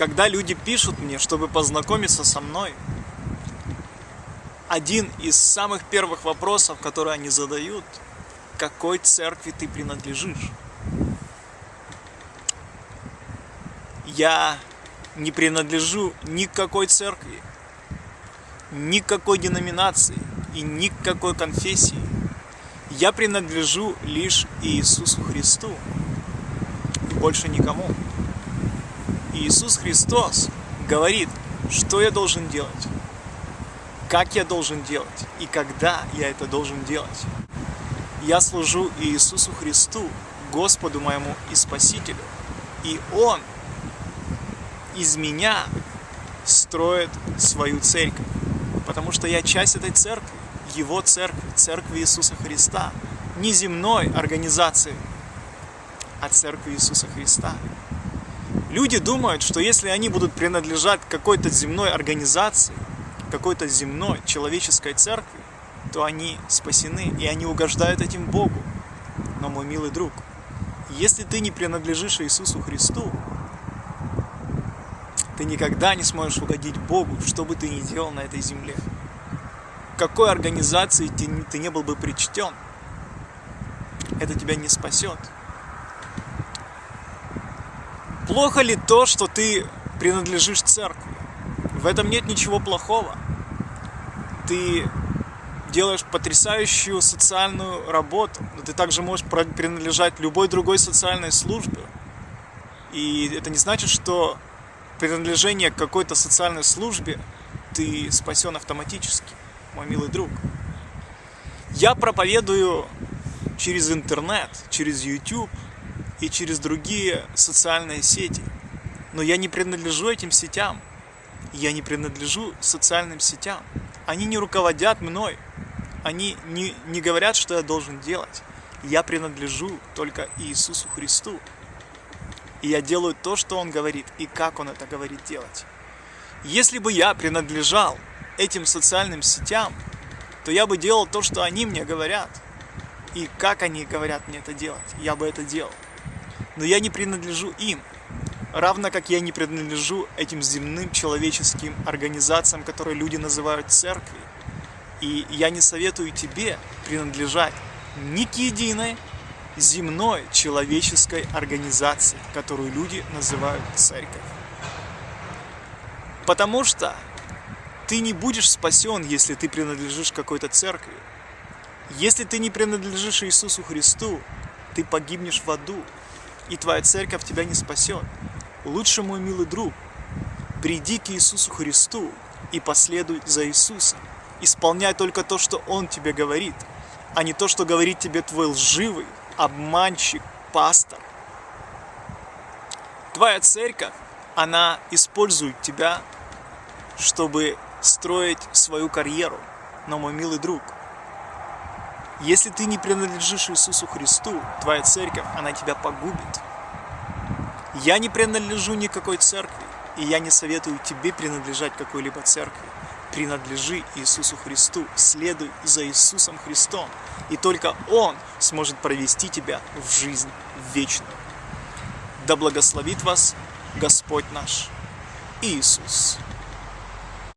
когда люди пишут мне, чтобы познакомиться со мной, один из самых первых вопросов, которые они задают, какой церкви ты принадлежишь? Я не принадлежу ни к какой церкви, ни к какой деноминации и ни к какой конфессии. Я принадлежу лишь Иисусу Христу больше никому. Иисус Христос говорит, что я должен делать, как я должен делать и когда я это должен делать. Я служу Иисусу Христу, Господу моему и Спасителю, и Он из меня строит свою церковь, потому что я часть этой церкви, Его церкви, церкви Иисуса Христа, не земной организации, а церкви Иисуса Христа. Люди думают, что если они будут принадлежать какой-то земной организации, какой-то земной человеческой церкви, то они спасены, и они угождают этим Богу. Но, мой милый друг, если ты не принадлежишь Иисусу Христу, ты никогда не сможешь угодить Богу, что бы ты ни делал на этой земле. В какой организации ты, не был бы причтен, это тебя не спасет. Плохо ли то, что ты принадлежишь церкви? В этом нет ничего плохого. Ты делаешь потрясающую социальную работу, но ты также можешь принадлежать любой другой социальной службе. И это не значит, что принадлежение к какой-то социальной службе ты спасен автоматически, мой милый друг. Я проповедую через интернет, через YouTube и через другие социальные сети. Но я не принадлежу этим сетям. Я не принадлежу социальным сетям. Они не руководят мной. Они не, не говорят, что я должен делать. Я принадлежу только Иисусу Христу. И я делаю то, что Он говорит, и как Он это говорит делать. Если бы я принадлежал этим социальным сетям, то я бы делал то, что они мне говорят. И как они говорят мне это делать, я бы это делал. Но я не принадлежу им. Равно как я не принадлежу этим земным человеческим организациям, которые люди называют церкви. И я не советую тебе принадлежать ни к единой земной человеческой организации, которую люди называют церковь. Потому что ты не будешь спасен, если ты принадлежишь какой-то церкви. Если ты не принадлежишь Иисусу Христу, ты погибнешь в аду, и твоя церковь тебя не спасет. Лучше, мой милый друг, приди к Иисусу Христу и последуй за Иисусом. Исполняй только то, что Он тебе говорит, а не то, что говорит тебе твой лживый, обманщик, пастор. Твоя церковь, она использует тебя, чтобы строить свою карьеру. Но, мой милый друг, если ты не принадлежишь Иисусу Христу, твоя церковь, она тебя погубит. Я не принадлежу никакой церкви, и я не советую тебе принадлежать какой-либо церкви. Принадлежи Иисусу Христу, следуй за Иисусом Христом, и только Он сможет провести тебя в жизнь вечную. Да благословит вас Господь наш Иисус.